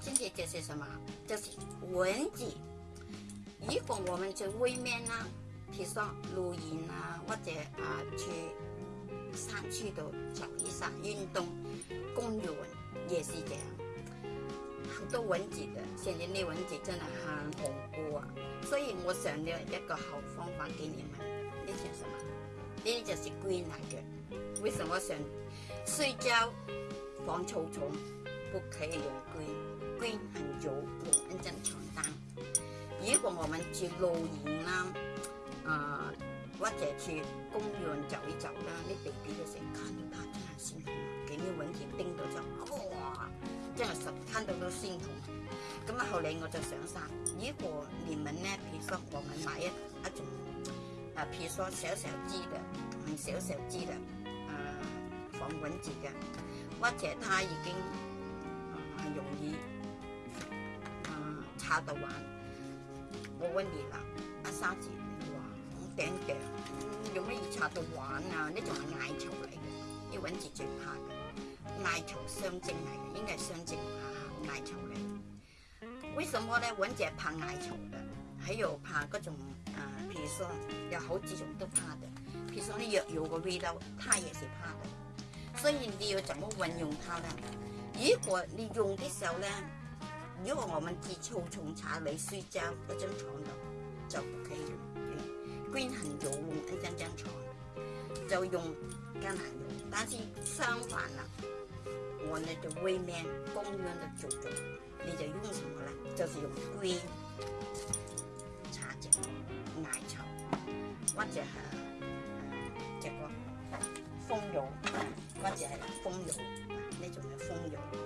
这些这是什么？这是蚊子。如果我们去外面呢，比如说露营啊，或者啊去山区度走一下运动，公园也是这样。很多蚊子的，现在那蚊子真的很恐怖啊！所以我想了一个好方法给你们，那是什么？那就是龟来的。为什么想睡觉防臭虫不可以用龟？规很久，我一阵上当。如果我们去露营啦，呃，或者去公园走一走啦，你 b a 被这个蛇看到它，心疼，给你蚊子叮到就哇，真系蛇看到都心痛。咁啊，后嚟我就想山。如果你们呢，咧如说我们买一一种，啊，如说小小脂的，唔小小脂的，啊，防蚊子嘅，或者它已经系容易。插到玩，我问你啦，阿沙姐，你话哇，顶嘅？有咩嘢查到玩啊？呢种系艾草嚟嘅，你搵字最怕嘅，艾草相正嚟嘅，应该系相正吓艾草嚟。为什么咧？搵姐怕艾草嘅，还有怕各种啊，譬如说有好几种都怕嘅，譬如说你药有个味道，它也是怕嘅。所以你要怎么运用它啦？如果你用的时候咧。因为我們住草叢茶来睡觉不張床度就不可以用，乾很油用一張張床就用橄榄油。但是相反啦，我哋就外面公園的做桌，你就用什麼呢？就是用幹茶葉、奶茶，或者係这個蜂油，或者係蜂油，那种的蜂油。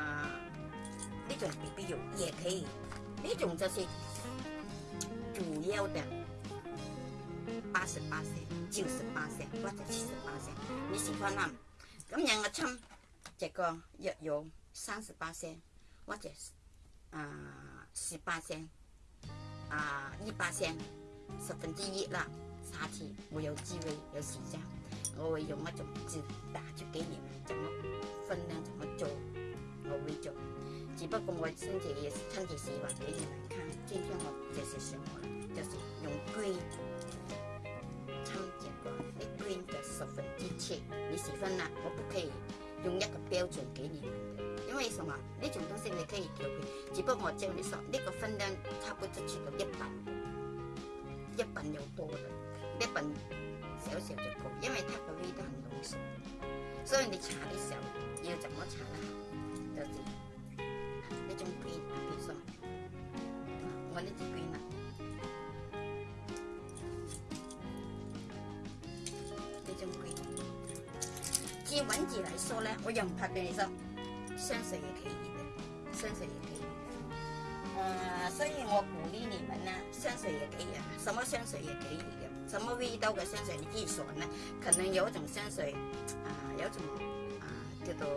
水不必有，也可以。那种就是主要的八十八升、九十八升或者七十八升，你喜欢哪？今日我称这个约有三十八升或者啊十八升啊一八升，十分之一啦。下次我有机会有时间，我会用一种指打出给你们怎么分量怎么做，我会做。只不过我身体也是身体希望给你们看，今天我就是生活，就是用龟参加过一龟的十分之七，你喜欢吗？我不可以用一个标准给你们因为什么？那种东西你可以调配，只不过我叫你说那个分量差不多去到一半，一半有多了，一半小小就够，因为它的味道很浓缩，所以你查的时候要怎么查呢？就是。别说，我那只龟呢？这种龟，自文字来说咧，我又唔拍冰箱，香水也可以香水也可以。呃，所以我鼓励你们呢，香水也可以，什么香水也可以的，什么味道的香水你选呢？可能有种香水，啊，有种啊，叫做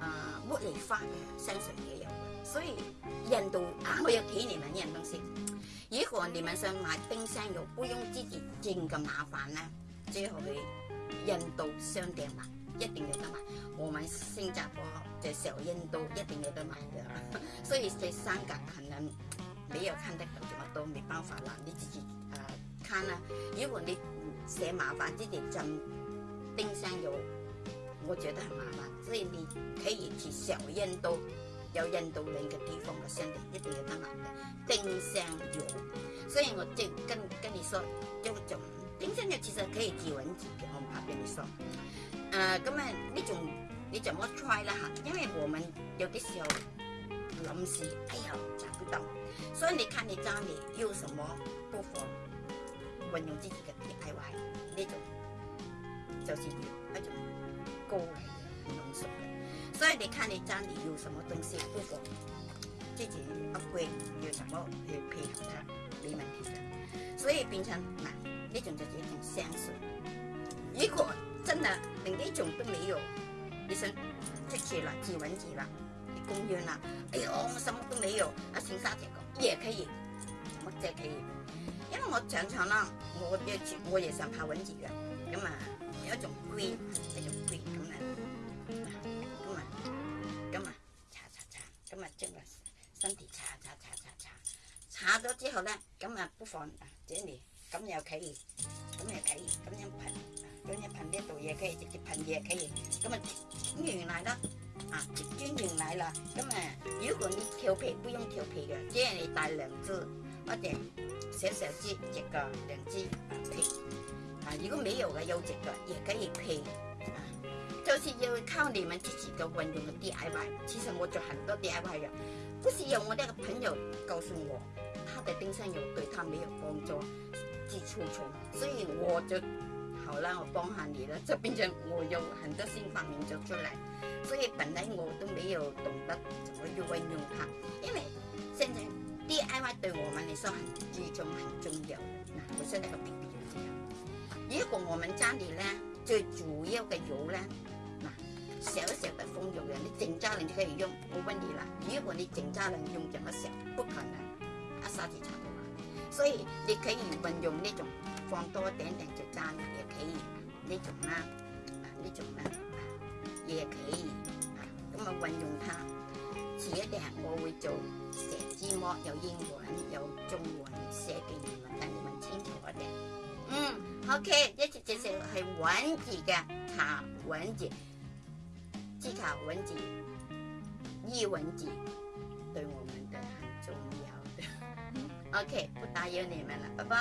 啊茉莉花的香水。所以印度啊，我要给你们东西。如果你们想买冰箱油，不用自己这个麻烦呢。最好去印度商店买，一定要得买。我们新加坡的小印度一定要得买的。所以这三甲可能没有看得这么都没办法了，你自己啊看啊。如果你嫌麻烦，自己进冰箱油，我觉得很麻烦。所以你可以去小印度。有印度领嘅地方嘅商店一定要得埋嘅，丁香油。所以我即跟跟你说，有种丁香油其实可以自揾自嘅，我怕俾你说呃，咁啊，呢种你怎么 try 啦吓？因为我们有啲时候临时，哎呀，找不到。所以你看你家里有什么，不妨运用自己嘅 DIY 呢种，就是一种高嘅。所以你看你家里有什么东西，不过自己阿贵，要什么去配合它，没问题的。所以平常嗱，呢种就一种相水。如果真系另一种都没有，你想出去啦，自稳自稳，公园了，哎呦我什么都没有，阿钱沙这个，也可以，我乜嘢企因为我常常啦，我也住，我也想怕稳住嘅，咁啊，一种龟，那种。即个身体查查查查查，查咗之后咧，咁啊不妨啊，这里咁又可以，咁又可以，咁样喷，咁样喷呢度也可以，直接喷可以，咁啊卷完来啦，啊卷完来啦，咁啊如果你调皮不用调皮嘅，即系你带两支或者小小支一个两支啊皮，啊如果没有嘅有植个亦可以配。就是要靠你们自己嘅运用嘅 DIY，其实我做很多 DIY 嘅，不是有我那个朋友告诉我，他的丁香油对他没有帮助，寄出去，所以我就好了，我帮下你了，就变成我有很多新发明咗出嚟，所以本来我都没有懂得么去运用它，因为现在 DIY 对我们嚟说系重、很重要，嗱，我先嚟讲呢样，如果我们家里呢，最主要嘅油呢，少小就放用人，你整渣能就可以用，冇问你了，如果你整渣能用咁么小，不可能，啊，沙棘差唔多。所以你可以运用呢种放多点点就人嘅可以，呢种啦，呢种啦嘢可咁啊运用它。一点我會做写字幕，有英文，有中文，寫给你文，让你们清楚啲。嗯，OK，一隻只石係穩住嘅，茶，穩住。技巧、文集、译文集，对我们的很重要的。OK，不打扰你们了，拜拜。